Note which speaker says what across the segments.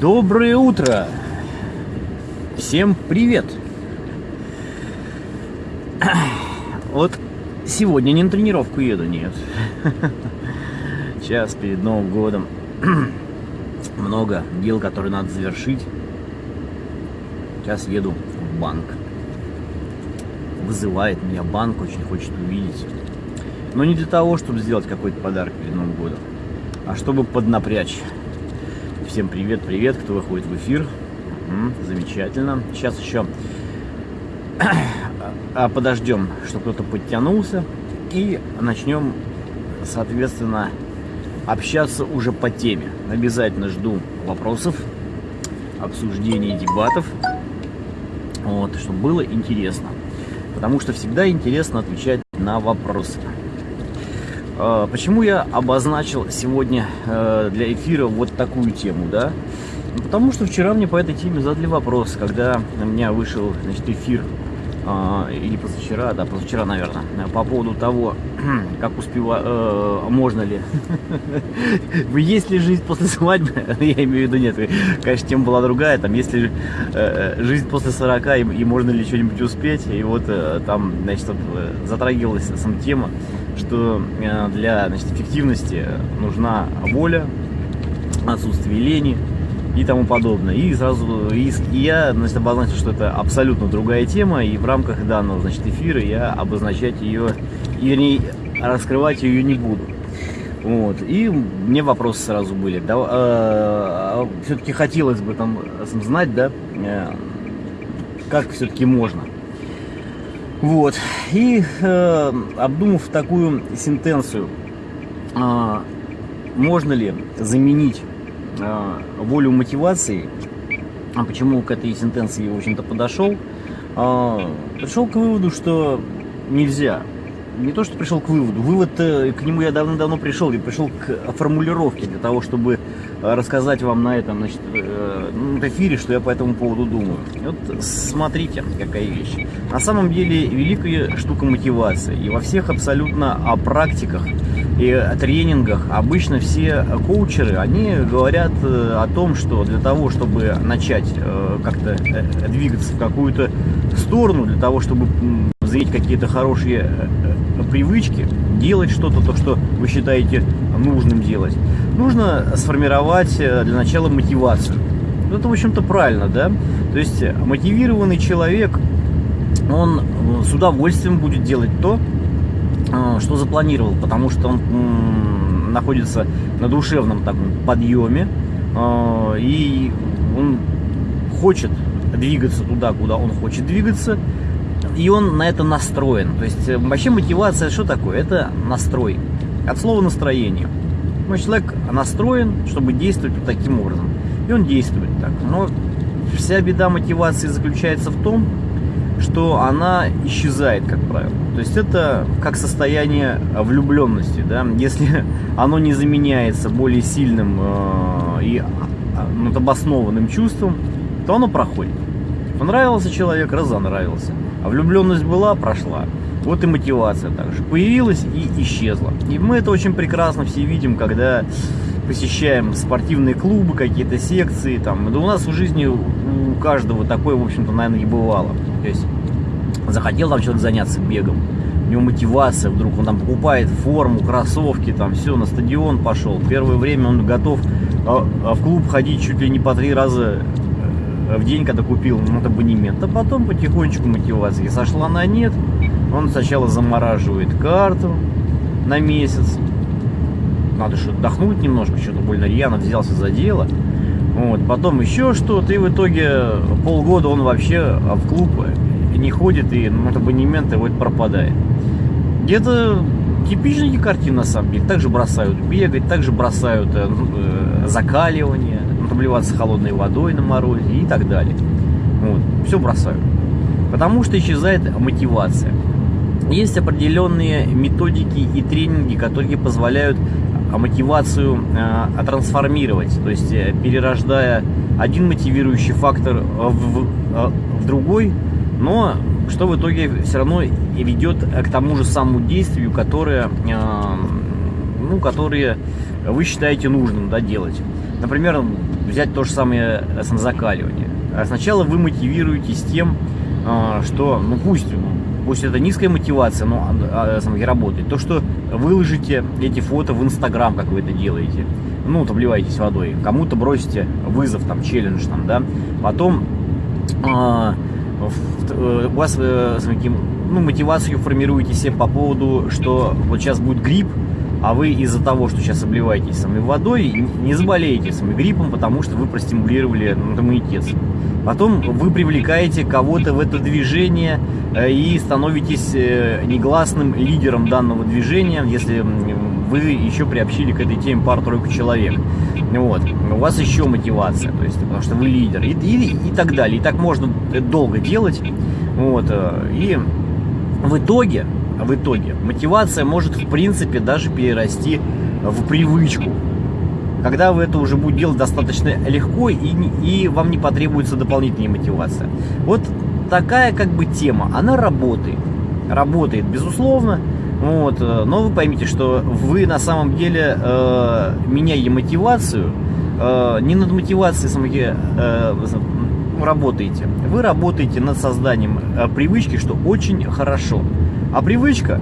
Speaker 1: Доброе утро! Всем привет! Вот сегодня не на тренировку еду, нет. Сейчас перед Новым годом много дел, которые надо завершить. Сейчас еду в банк. Вызывает меня банк, очень хочет увидеть. Но не для того, чтобы сделать какой-то подарок перед Новым годом, а чтобы поднапрячь. Всем привет, привет, кто выходит в эфир. Замечательно. Сейчас еще а подождем, чтобы кто-то подтянулся. И начнем, соответственно, общаться уже по теме. Обязательно жду вопросов, обсуждений, дебатов. Вот, чтобы было интересно. Потому что всегда интересно отвечать на вопросы. А, почему я обозначил сегодня э, для эфира вот такую тему, да? Ну, потому что вчера мне по этой теме задали вопрос, когда у меня вышел значит, эфир, э, или позавчера, да, позавчера, наверное, по поводу того, как успеваю, э, можно ли, есть ли жизнь после свадьбы, я имею в виду, нет, конечно, тема была другая, там, есть ли э, жизнь после 40 и, можно ли что-нибудь успеть, и вот там, значит, затрагивалась сама тема, что э, для значит, эффективности нужна воля, отсутствие лени и тому подобное. И сразу и, и я значит, обозначил, что это абсолютно другая тема, и в рамках данного значит, эфира я обозначать ее, вернее, раскрывать ее не буду. Вот. И мне вопросы сразу были. Да, э, все-таки хотелось бы там знать, да, э, как все-таки можно. Вот. И э, обдумав такую сентенцию, э, можно ли заменить э, волю мотивации, а почему к этой сентенции, в общем-то, подошел, э, пришел к выводу, что нельзя. Не то, что пришел к выводу, вывод э, к нему я давно-давно пришел, и пришел к формулировке для того, чтобы рассказать вам на этом значит, э, ну, эфире, что я по этому поводу думаю. Вот смотрите, какая вещь. На самом деле великая штука мотивация. И во всех абсолютно о практиках и о тренингах обычно все коучеры, они говорят э, о том, что для того, чтобы начать э, как-то двигаться в какую-то сторону, для того, чтобы зреть какие-то хорошие привычки, делать что-то, то, что вы считаете нужным делать, нужно сформировать э, для начала мотивацию. Ну, это, в общем-то, правильно, да? То есть мотивированный человек, он э, с удовольствием будет делать то, э, что запланировал, потому что он находится на душевном таком подъеме, и он хочет двигаться туда, куда он хочет двигаться, и он на это настроен. То есть вообще мотивация что такое? Это настрой. От слова настроение. Но человек настроен, чтобы действовать вот таким образом. И он действует так. Но вся беда мотивации заключается в том, что она исчезает, как правило. То есть это как состояние влюбленности. Да? Если оно не заменяется более сильным э, и ну, обоснованным чувством, то оно проходит. Понравился человек, разонравился. А влюбленность была, прошла. Вот и мотивация также появилась и исчезла. И мы это очень прекрасно все видим, когда посещаем спортивные клубы, какие-то секции. Там. Да у нас в жизни у каждого такое, в общем-то, наверное, и бывало. То есть захотел там человек заняться бегом, у него мотивация, вдруг он там покупает форму, кроссовки, там все, на стадион пошел. Первое время он готов а, а в клуб ходить чуть ли не по три раза в день, когда купил ну, абонемент, а потом потихонечку мотивация сошла на нет, он сначала замораживает карту на месяц. Надо же отдохнуть немножко, что-то больно рьяно взялся за дело. Вот, потом еще что-то, и в итоге полгода он вообще в клуб не ходит, и ну, абонементы вот пропадает. Где-то типичная картина на самом деле. Также бросают бегать, также бросают э, э обливаться холодной водой на морозе и так далее. Вот, все бросают. Потому что исчезает мотивация. Есть определенные методики и тренинги, которые позволяют а, мотивацию э, трансформировать, то есть э, перерождая один мотивирующий фактор в, в, в другой, но что в итоге все равно ведет к тому же самому действию, которое, ну, которое вы считаете нужным да, делать. Например, взять то же самое самозакаливание. Сначала вы мотивируетесь тем, что, ну пусть, пусть это низкая мотивация, но а, а, работает. То, что выложите эти фото в Инстаграм, как вы это делаете, ну, вот обливаетесь водой, кому-то бросите вызов, там, челлендж, там, да, потом а, э, у вас э, ну, мотивацию формируете себе по поводу, что вот сейчас будет грипп, а вы из-за того, что сейчас обливаетесь самой водой, не заболеете самим гриппом, потому что вы простимулировали иммунитет. Потом вы привлекаете кого-то в это движение э, и становитесь негласным лидером данного движения, если вы еще приобщили к этой теме пару-тройку человек. Вот. У вас еще мотивация, то есть, потому что вы лидер. И, и, и так далее. И так можно долго делать. Вот. Э, и в итоге, в итоге, мотивация может, в принципе, даже перерасти в привычку. Когда вы это уже будете делать достаточно легко, и, и вам не потребуется дополнительная мотивация. Вот такая как бы тема, она работает. Работает, безусловно. Вот, э, но вы поймите, что вы на самом деле, э, меняя мотивацию, э, не над мотивацией самой э, работаете. Вы работаете над созданием э, привычки, что очень хорошо. А привычка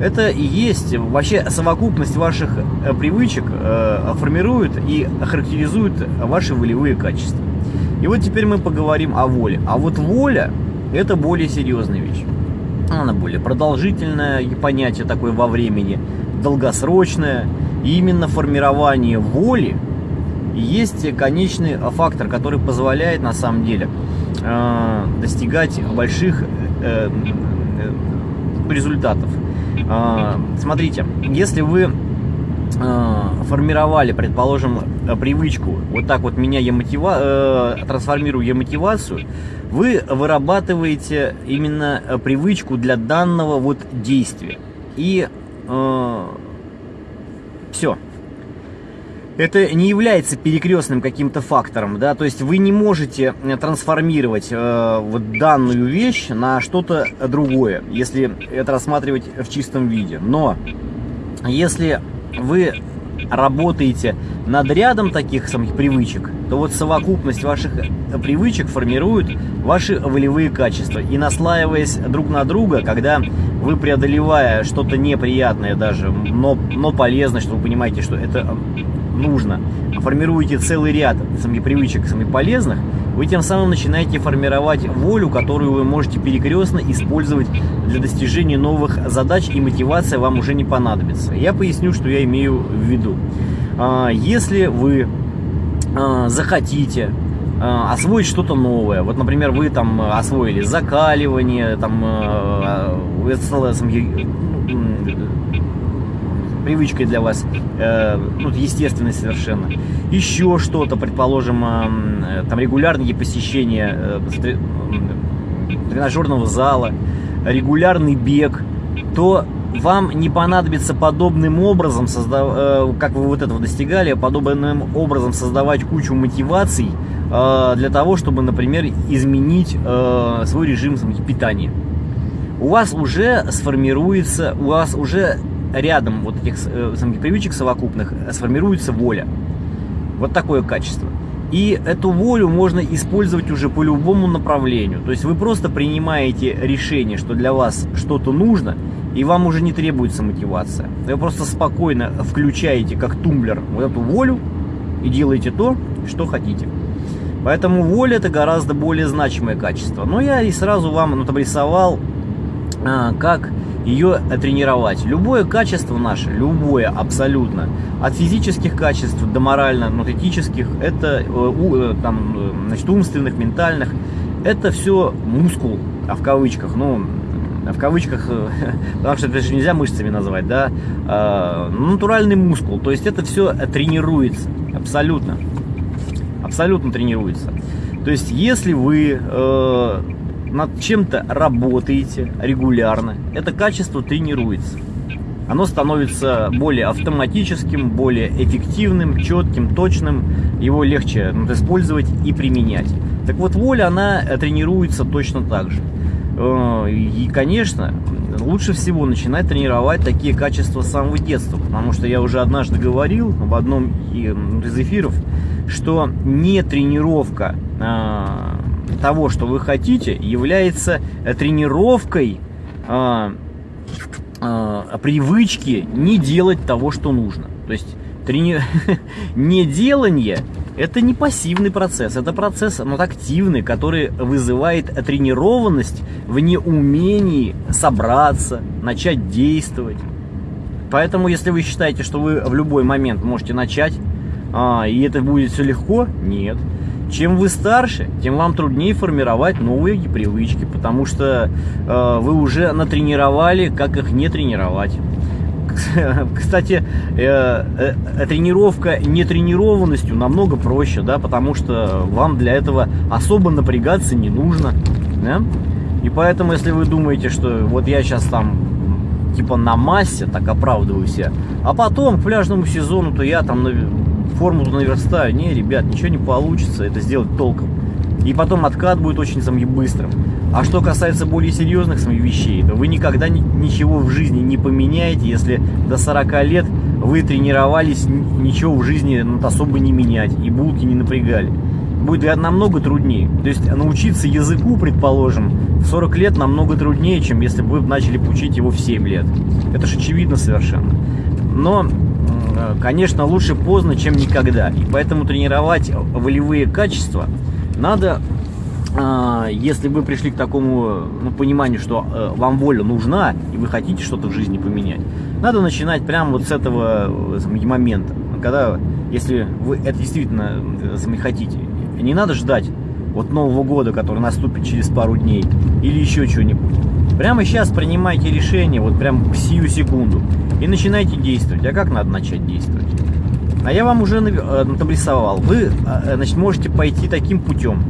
Speaker 1: это и есть вообще совокупность ваших э, привычек э, формирует и характеризует ваши волевые качества. И вот теперь мы поговорим о воле. А вот воля это более серьезная вещь она более продолжительное понятие такое во времени, долгосрочное. И именно формирование воли есть конечный фактор, который позволяет на самом деле э, достигать больших э, э, результатов. Э, смотрите, если вы э, формировали, предположим, привычку, вот так вот меняя мотива, э, трансформируя мотивацию, вы вырабатываете именно э, привычку для данного вот действия. И э, все. Это не является перекрестным каким-то фактором, да, то есть вы не можете э, трансформировать э, вот данную вещь на что-то другое, если это рассматривать в чистом виде. Но если вы работаете над рядом таких самих привычек, то вот совокупность ваших э, привычек формирует ваши волевые качества. И наслаиваясь друг на друга, когда вы преодолевая что-то неприятное даже, но, но полезное, что вы понимаете, что это нужно, формируете целый ряд самих привычек, самых полезных, вы тем самым начинаете формировать волю, которую вы можете перекрестно использовать для достижения новых задач, и мотивация вам уже не понадобится. Я поясню, что я имею в виду. А, если вы а, захотите а, освоить что-то новое. Вот, например, вы там освоили закаливание, там это стало привычкой для вас, э, ну, естественной совершенно. Еще что-то, предположим, э, там регулярные посещения э, тренажерного зала, регулярный бег, то вам не понадобится подобным образом, создав... Э, как вы вот этого достигали, подобным образом создавать кучу мотиваций э, для того, чтобы, например, изменить э, свой режим питания. У вас уже сформируется, у вас уже рядом вот этих э, самих привычек совокупных сформируется воля. Вот такое качество. И эту волю можно использовать уже по любому направлению. То есть вы просто принимаете решение, что для вас что-то нужно, и вам уже не требуется мотивация. Вы просто спокойно включаете как тумблер вот эту волю и делаете то, что хотите. Поэтому воля это гораздо более значимое качество. Но я и сразу вам ну, обрисовал, а, как ее тренировать. Любое качество наше, любое абсолютно, от физических качеств до морально-этических, это э, э, там, э, значит, умственных, ментальных, это все мускул, а в кавычках, ну, в кавычках, потому что это же нельзя мышцами назвать, да, а, натуральный мускул, то есть это все тренируется, абсолютно, абсолютно тренируется. То есть если вы над чем-то работаете регулярно, это качество тренируется. Оно становится более автоматическим, более эффективным, четким, точным. Его легче использовать и применять. Так вот, воля, она тренируется точно так же. Э, и, конечно, лучше всего начинать тренировать такие качества с самого детства. Потому что я уже однажды говорил в одном из эфиров, что не тренировка э, того, что вы хотите, является тренировкой э, э, привычки не делать того, что нужно. То есть трени... неделание это не пассивный процесс, это процесс ну, активный, который вызывает тренированность в неумении собраться, начать действовать. Поэтому, если вы считаете, что вы в любой момент можете начать, а, и это будет все легко, нет. Чем вы старше, тем вам труднее формировать новые привычки, потому что э, вы уже натренировали, как их не тренировать. Кстати, э, э, тренировка нетренированностью намного проще, да, потому что вам для этого особо напрягаться не нужно, да? И поэтому, если вы думаете, что вот я сейчас там типа на массе, так оправдываю себя, а потом к пляжному сезону, то я там формулу наверстаю. Не, ребят, ничего не получится это сделать толком. И потом откат будет очень самым быстрым. А что касается более серьезных вещей, то вы никогда ничего в жизни не поменяете, если до 40 лет вы тренировались ничего в жизни ну, особо не менять и булки не напрягали. Будет намного труднее. То есть научиться языку, предположим, в 40 лет намного труднее, чем если бы вы начали учить его в 7 лет. Это же очевидно совершенно. Но конечно, лучше поздно, чем никогда. И поэтому тренировать волевые качества надо, э, если вы пришли к такому ну, пониманию, что э, вам воля нужна, и вы хотите что-то в жизни поменять, надо начинать прямо вот с этого момента. Когда, если вы это действительно хотите, не надо ждать вот Нового года, который наступит через пару дней, или еще что-нибудь. Прямо сейчас принимайте решение, вот прям сию секунду, и начинайте действовать. А как надо начать действовать? А я вам уже э, нарисовал. Вы э, значит, можете пойти таким путем,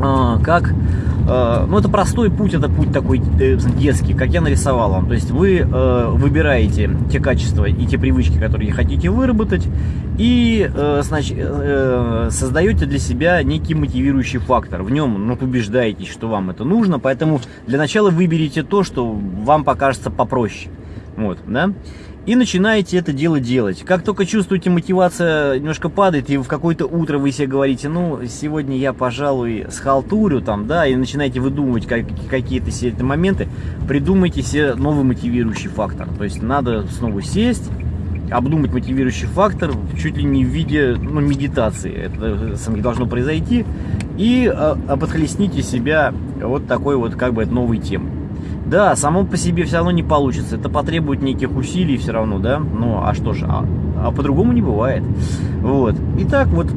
Speaker 1: а, как Э, ну, это простой путь, это путь такой э, детский, как я нарисовал вам. То есть вы э, выбираете те качества и те привычки, которые хотите выработать, и значит, создаете для себя некий мотивирующий фактор. В нем ну, убеждаетесь, что вам это нужно, поэтому для начала выберите то, что вам покажется попроще. Вот, да? И начинаете это дело делать. Как только чувствуете, мотивация немножко падает, и в какое-то утро вы себе говорите, ну, сегодня я, пожалуй, схалтурю там, да, и начинаете выдумывать какие-то себе моменты, придумайте себе новый мотивирующий фактор. То есть надо снова сесть, обдумать мотивирующий фактор чуть ли не в виде ну, медитации. Это должно произойти. И а, подхлестните себя вот такой вот как бы новой темой. Да, само по себе все равно не получится. Это потребует неких усилий все равно, да? Ну, а что же, а, а по-другому не бывает. Вот. Итак, вот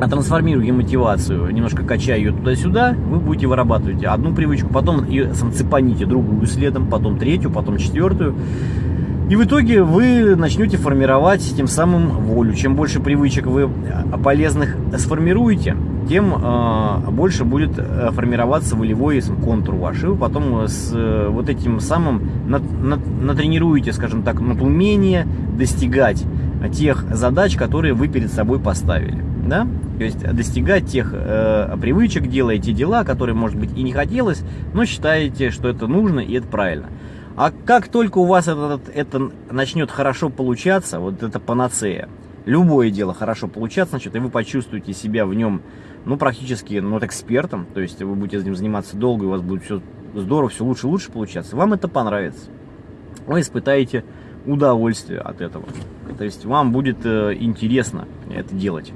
Speaker 1: а трансформируя мотивацию, немножко качая ее туда-сюда, вы будете вырабатывать одну привычку, потом ее цепаните другую следом, потом третью, потом четвертую. И в итоге вы начнете формировать тем самым волю. Чем больше привычек вы полезных сформируете, тем э, больше будет э, формироваться волевой контур ваш. И вы потом с э, вот этим самым нат, нат, натренируете, скажем так, над умение достигать тех задач, которые вы перед собой поставили. Да? То есть достигать тех э, привычек, делаете дела, которые, может быть, и не хотелось, но считаете, что это нужно и это правильно. А как только у вас это, это начнет хорошо получаться, вот это панацея, любое дело хорошо получаться, значит, и вы почувствуете себя в нем ну, практически, ну, вот экспертом, то есть вы будете этим заниматься долго, и у вас будет все здорово, все лучше и лучше получаться, вам это понравится. Вы испытаете удовольствие от этого. То есть вам будет э, интересно это делать.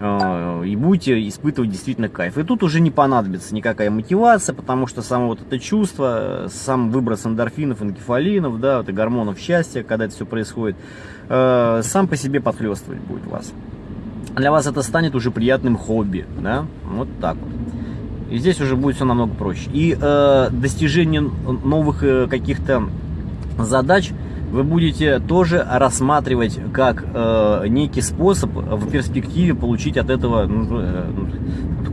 Speaker 1: Э, и будете испытывать действительно кайф. И тут уже не понадобится никакая мотивация, потому что само вот это чувство, сам выброс эндорфинов, энкефалинов, да, это гормонов счастья, когда это все происходит, э, сам по себе подхлестывать будет вас для вас это станет уже приятным хобби, да, вот так вот. И здесь уже будет все намного проще. И э, достижение новых э, каких-то задач вы будете тоже рассматривать как э, некий способ в перспективе получить от этого ну, э,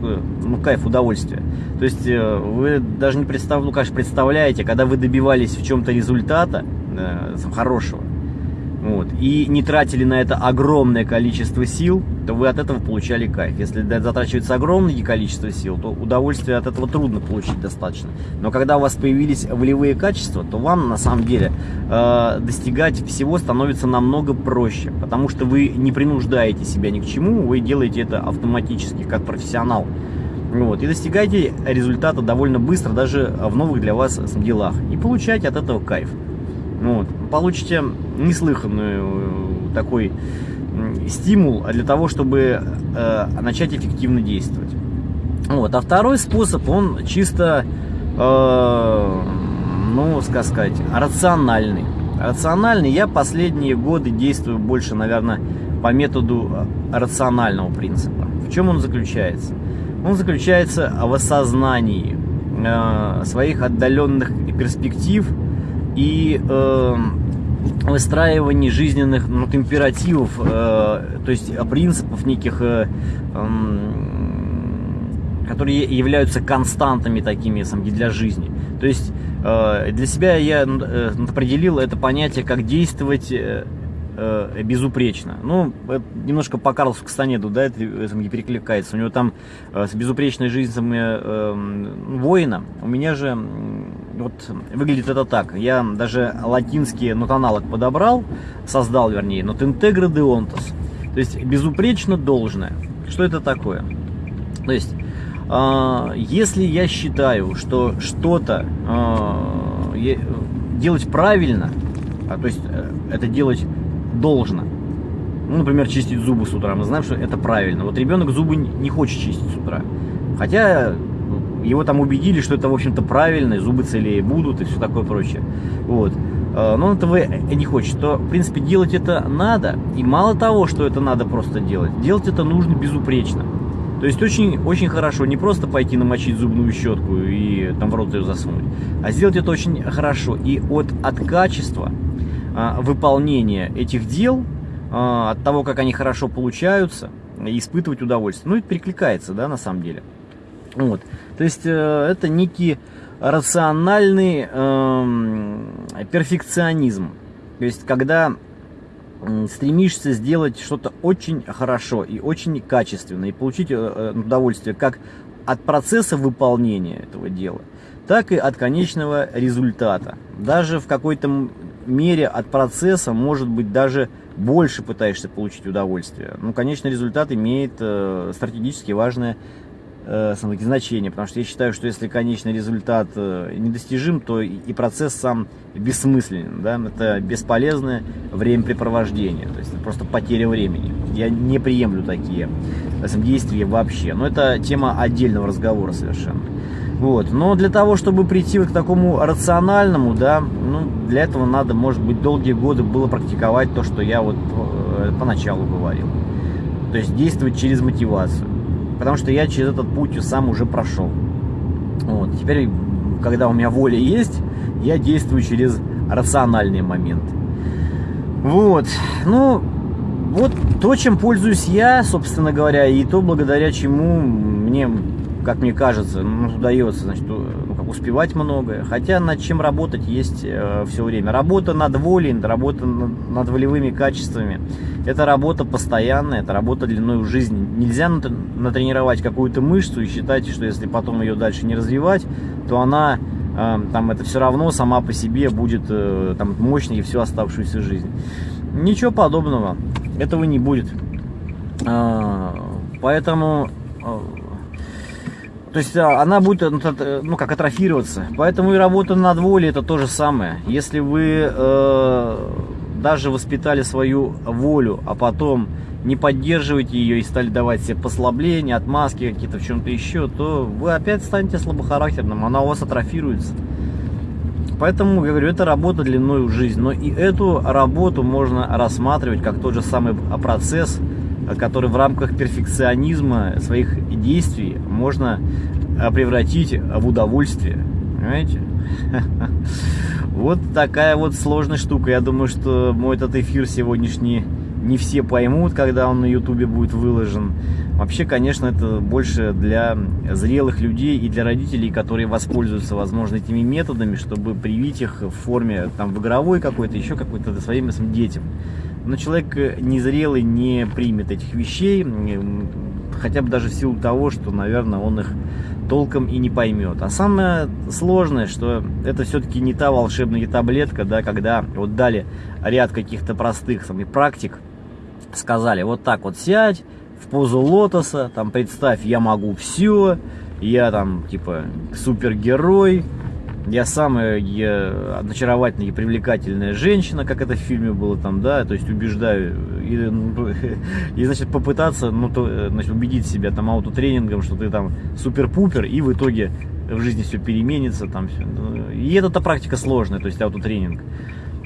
Speaker 1: ну, ну кайф, удовольствие. То есть э, вы даже не представ, ну, конечно, представляете, когда вы добивались в чем-то результата э, хорошего, вот, и не тратили на это огромное количество сил, то вы от этого получали кайф. Если затрачивается огромное количество сил, то удовольствие от этого трудно получить достаточно. Но когда у вас появились волевые качества, то вам на самом деле э, достигать всего становится намного проще, потому что вы не принуждаете себя ни к чему, вы делаете это автоматически, как профессионал. Вот, и достигаете результата довольно быстро, даже в новых для вас делах. И получаете от этого кайф. Вот, получите неслыханный э, такой стимул для того, чтобы э, начать эффективно действовать. Вот. А второй способ, он чисто, э, ну, как сказать, рациональный. Рациональный. Я последние годы действую больше, наверное, по методу рационального принципа. В чем он заключается? Он заключается в осознании э, своих отдаленных перспектив и э, выстраивании жизненных ну, императивов, э, то есть принципов неких, э, э, которые являются константами такими самки для жизни. То есть э, для себя я э, определил это понятие, как действовать э, э, безупречно. Ну, немножко по Карлсу Кастанеду, да, это, это не перекликается. У него там э, с безупречной жизнью э, воина. У меня же вот выглядит это так. Я даже латинский нотаналог подобрал, создал, вернее, нот интегро де онтос. То есть безупречно должное. Что это такое? То есть, э, если я считаю, что что-то э, делать правильно, а, то есть э, это делать должно. Ну, например, чистить зубы с утра. Мы знаем, что это правильно. Вот ребенок зубы не хочет чистить с утра. Хотя его там убедили, что это, в общем-то, правильно, и зубы целее будут и все такое прочее. Вот. А, но он этого не хочет, то, в принципе, делать это надо. И мало того, что это надо просто делать, делать это нужно безупречно. То есть очень, очень хорошо не просто пойти намочить зубную щетку и там в рот ее засунуть, а сделать это очень хорошо. И от, от качества выполнения этих дел, а, от того, как они хорошо получаются, испытывать удовольствие. Ну, это перекликается, да, на самом деле. Вот. То есть э, это некий рациональный э, перфекционизм. То есть когда стремишься сделать что-то очень хорошо и очень качественно, и получить э, э, удовольствие как от процесса выполнения этого дела, так и от конечного результата. Даже в какой-то мере от процесса, может быть, даже больше пытаешься получить удовольствие. Ну, конечный результат имеет э, стратегически важное э, значение, потому что я считаю, что если конечный результат э, недостижим, то и, и процесс сам бессмысленен, да, это бесполезное времяпрепровождение, то есть просто потеря времени. Я не приемлю такие действия вообще, но это тема отдельного разговора совершенно. Вот. Но для того, чтобы прийти вот к такому рациональному, да, ну, для этого надо, может быть, долгие годы было практиковать то, что я вот э, поначалу говорил. То есть действовать через мотивацию. Потому что я через этот путь сам уже прошел. Вот. Теперь, когда у меня воля есть, я действую через рациональные моменты. Вот. Ну, вот то, чем пользуюсь я, собственно говоря, и то, благодаря чему мне как мне кажется, ну, удается, значит, ну, как успевать многое. Хотя над чем работать есть э, все время. Работа над волей, работа над, над волевыми качествами. Это работа постоянная, это работа длиной в жизни. Нельзя натренировать какую-то мышцу и считать, что если потом ее дальше не развивать, то она э, там это все равно сама по себе будет э, там мощной всю оставшуюся жизнь. Ничего подобного. Этого не будет. Э, поэтому э, то есть а, она будет, ну, ну как, атрофироваться. Поэтому и работа над волей это то же самое. Если вы э, даже воспитали свою волю, а потом не поддерживаете ее и стали давать себе послабления, отмазки какие-то в чем-то еще, то вы опять станете слабохарактерным, она у вас атрофируется. Поэтому, говорю, это работа длиной в жизнь. Но и эту работу можно рассматривать как тот же самый процесс, который в рамках перфекционизма своих действий можно а, превратить в удовольствие. Понимаете? Вот такая вот сложная штука. Я думаю, что мой этот эфир сегодняшний не все поймут, когда он на ютубе будет выложен. Вообще, конечно, это больше для зрелых людей и для родителей, которые воспользуются, возможно, этими методами, чтобы привить их в форме, там, в игровой какой-то, еще какой-то своим детям. Но человек незрелый не примет этих вещей, хотя бы даже в силу того, что, наверное, он их толком и не поймет. А самое сложное, что это все-таки не та волшебная таблетка, да, когда вот дали ряд каких-то простых самих практик, сказали, вот так вот сядь, в позу лотоса, там представь, я могу все, я там типа супергерой, я самая я, очаровательная и привлекательная женщина, как это в фильме было там, да, то есть убеждаю, и, ну, и значит, попытаться, ну, то, значит, убедить себя там аутотренингом, что ты там супер-пупер, и в итоге в жизни все переменится, там все. И эта практика сложная, то есть аутотренинг.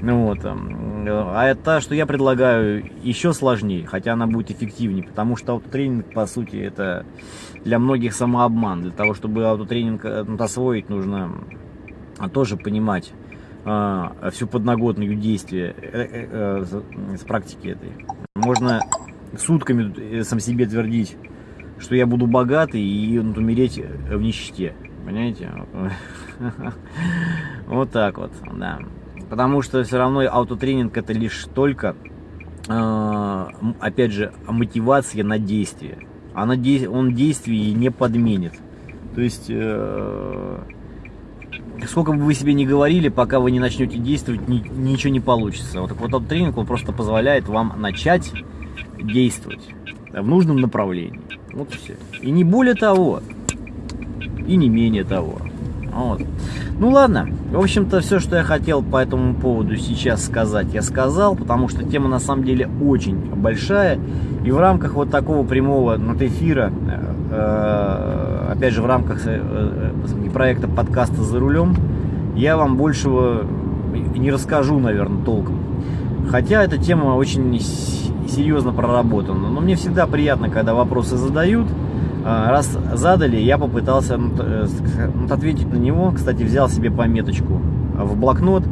Speaker 1: Ну, вот. А это, что я предлагаю, еще сложнее, хотя она будет эффективнее, потому что аутотренинг, по сути, это для многих самообман. Для того, чтобы аутотренинг э, освоить, нужно тоже понимать а, всю подноготную действия э, э, э, с практики этой. Можно сутками э, сам себе твердить, что я буду богатый и ну, умереть в нищете. Понимаете? Вот так вот, да. Потому что все равно аутотренинг это лишь только, а, опять же, мотивация на действие. Она, он действие не подменит. То есть сколько бы вы себе не говорили, пока вы не начнете действовать, ни, ничего не получится. Вот, вот этот тренинг, он просто позволяет вам начать действовать в нужном направлении. Вот и все. И не более того, и не менее того. Вот. Ну ладно, в общем-то все, что я хотел по этому поводу сейчас сказать, я сказал, потому что тема на самом деле очень большая. И в рамках вот такого прямого ну, эфира, э, опять же в рамках э, э, проекта подкаста «За рулем», я вам большего не расскажу, наверное, толком. Хотя эта тема очень серьезно проработана. Но мне всегда приятно, когда вопросы задают. А, раз задали, я попытался ну, ответить на него. Кстати, взял себе пометочку в блокнот.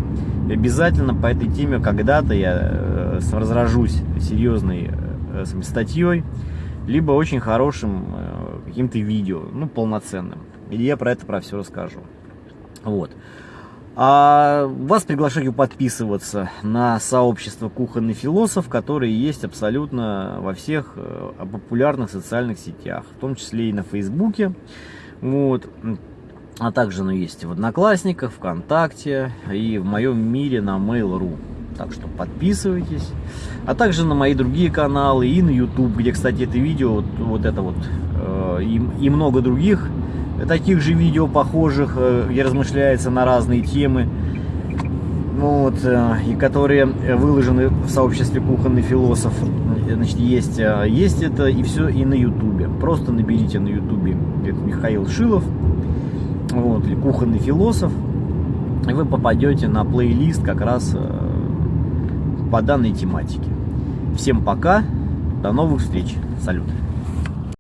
Speaker 1: Обязательно по этой теме когда-то я разражусь серьезной статьей, либо очень хорошим каким-то видео, ну, полноценным. И я про это про все расскажу. Вот. А вас приглашаю подписываться на сообщество кухонный философ, которые есть абсолютно во всех э, популярных социальных сетях, в том числе и на Фейсбуке. Вот. А также оно есть в Одноклассниках, ВКонтакте и в моем мире на Mail.ru. Так что подписывайтесь. А также на мои другие каналы и на YouTube, где, кстати, это видео, вот, вот это вот, э, и, и много других таких же видео похожих, э, где размышляется на разные темы, вот, э, и которые выложены в сообществе кухонный философ. Значит, есть, э, есть это и все и на ютубе. Просто наберите на ютубе Михаил Шилов, вот, или кухонный философ, и вы попадете на плейлист как раз по данной тематике. Всем пока, до новых встреч, салют.